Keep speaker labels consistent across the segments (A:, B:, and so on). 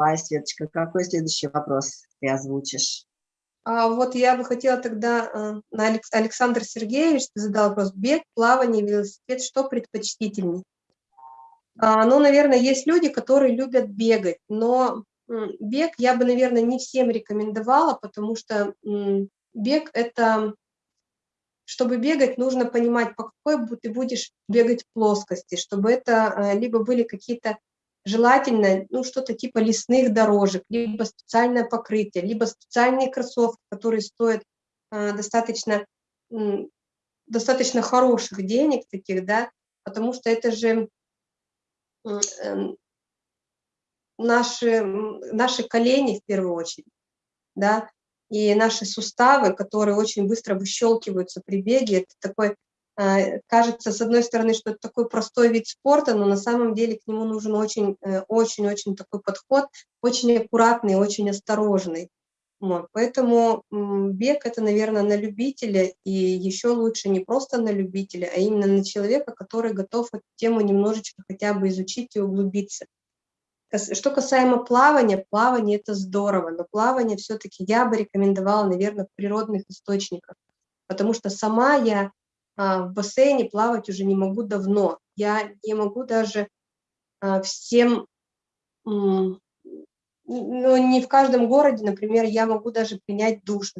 A: Давай, Светочка, какой следующий вопрос ты озвучишь?
B: А вот я бы хотела тогда, э, на Алекс, Александр Сергеевич задал вопрос, бег, плавание, велосипед, что предпочтительней? А, ну, наверное, есть люди, которые любят бегать, но бег я бы, наверное, не всем рекомендовала, потому что бег – это, чтобы бегать, нужно понимать, по какой ты будешь бегать плоскости, чтобы это э, либо были какие-то желательно ну, что-то типа лесных дорожек, либо специальное покрытие, либо специальные кроссовки, которые стоят э, достаточно, э, достаточно хороших денег таких, да, потому что это же э, наши, наши колени в первую очередь, да, и наши суставы, которые очень быстро выщелкиваются при беге, это такой кажется, с одной стороны, что это такой простой вид спорта, но на самом деле к нему нужен очень-очень-очень э, такой подход, очень аккуратный, очень осторожный. Вот. Поэтому бег – это, наверное, на любителя, и еще лучше не просто на любителя, а именно на человека, который готов эту тему немножечко хотя бы изучить и углубиться. Что касаемо плавания, плавание – это здорово, но плавание все-таки я бы рекомендовала, наверное, в природных источниках, потому что сама я в бассейне плавать уже не могу давно. Я не могу даже а, всем, ну, не в каждом городе, например, я могу даже принять душ,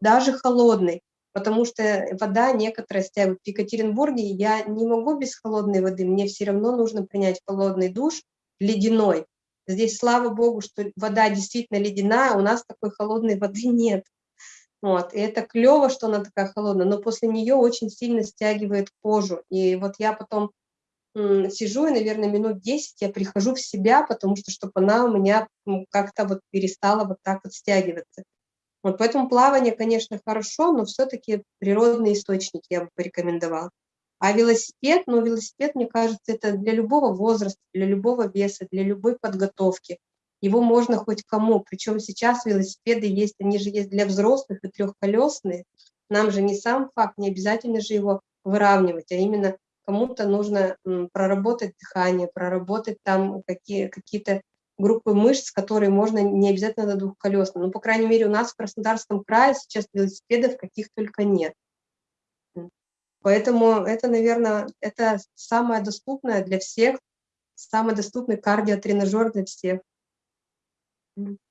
B: даже холодный, потому что вода некоторая стягивает. В Екатеринбурге я не могу без холодной воды, мне все равно нужно принять холодный душ, ледяной. Здесь, слава богу, что вода действительно ледяная, у нас такой холодной воды нет. Вот, и это клево, что она такая холодная, но после нее очень сильно стягивает кожу. И вот я потом сижу, и, наверное, минут 10 я прихожу в себя, потому что, чтобы она у меня как-то вот перестала вот так вот стягиваться. Вот поэтому плавание, конечно, хорошо, но все-таки природный источник я бы порекомендовала. А велосипед, ну, велосипед, мне кажется, это для любого возраста, для любого веса, для любой подготовки его можно хоть кому. Причем сейчас велосипеды есть, они же есть для взрослых и трехколесные. Нам же не сам факт, не обязательно же его выравнивать, а именно кому-то нужно проработать дыхание, проработать там какие, какие-то группы мышц, которые можно не обязательно на двухколесном. Ну, по крайней мере, у нас в Краснодарском крае сейчас велосипедов каких только нет. Поэтому это, наверное, это самое доступное для всех, самый доступный кардиотренажер для всех. Mhm.